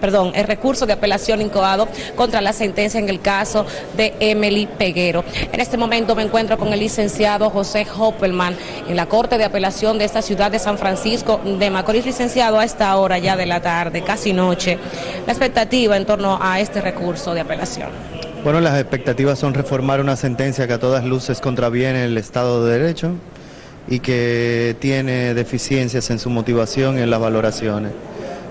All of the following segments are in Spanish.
perdón, el recurso de apelación incoado contra la sentencia en el caso de Emily Peguero. En este momento me encuentro con el licenciado José Hoppelman en la Corte de Apelación de esta ciudad de San Francisco de Macorís, licenciado a esta hora ya de la tarde, casi noche. La expectativa en torno a este recurso de apelación. Bueno, las expectativas son reformar una sentencia que a todas luces contraviene el Estado de Derecho y que tiene deficiencias en su motivación y en las valoraciones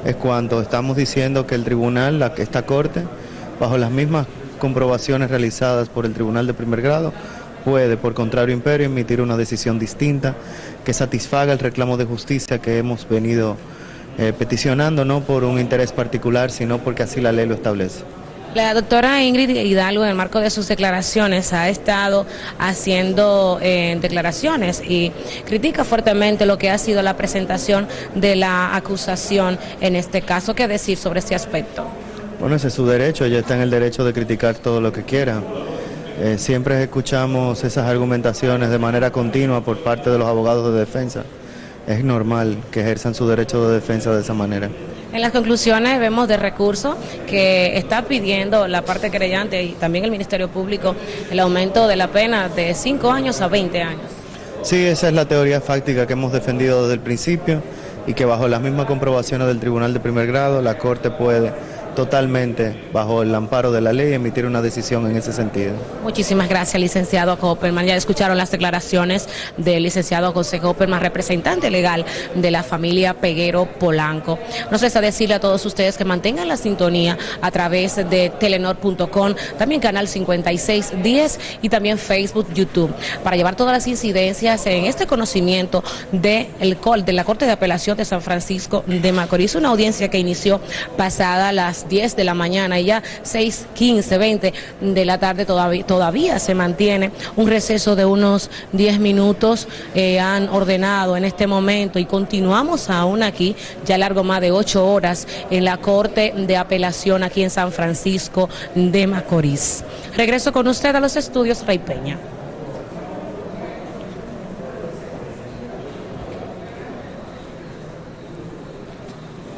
es cuando estamos diciendo que el tribunal, la, esta corte, bajo las mismas comprobaciones realizadas por el tribunal de primer grado, puede, por contrario imperio, emitir una decisión distinta que satisfaga el reclamo de justicia que hemos venido eh, peticionando, no por un interés particular, sino porque así la ley lo establece. La doctora Ingrid Hidalgo, en el marco de sus declaraciones, ha estado haciendo eh, declaraciones y critica fuertemente lo que ha sido la presentación de la acusación en este caso. ¿Qué decir sobre este aspecto? Bueno, ese es su derecho, ella está en el derecho de criticar todo lo que quiera. Eh, siempre escuchamos esas argumentaciones de manera continua por parte de los abogados de defensa. Es normal que ejerzan su derecho de defensa de esa manera. En las conclusiones vemos de recurso que está pidiendo la parte creyente y también el Ministerio Público el aumento de la pena de 5 años a 20 años. Sí, esa es la teoría fáctica que hemos defendido desde el principio y que bajo las mismas comprobaciones del Tribunal de Primer Grado la Corte puede totalmente bajo el amparo de la ley emitir una decisión en ese sentido. Muchísimas gracias, licenciado Copperman. Ya escucharon las declaraciones del licenciado José Copperman, representante legal de la familia Peguero Polanco. Nos resta decirle a todos ustedes que mantengan la sintonía a través de telenor.com, también canal 5610 y también Facebook, YouTube, para llevar todas las incidencias en este conocimiento de, el, de la Corte de Apelación de San Francisco de Macorís, una audiencia que inició pasada las 10 de la mañana y ya 6, 15, 20 de la tarde todavía, todavía se mantiene un receso de unos 10 minutos. Eh, han ordenado en este momento y continuamos aún aquí, ya largo más de 8 horas en la Corte de Apelación aquí en San Francisco de Macorís. Regreso con usted a los estudios Rey Peña.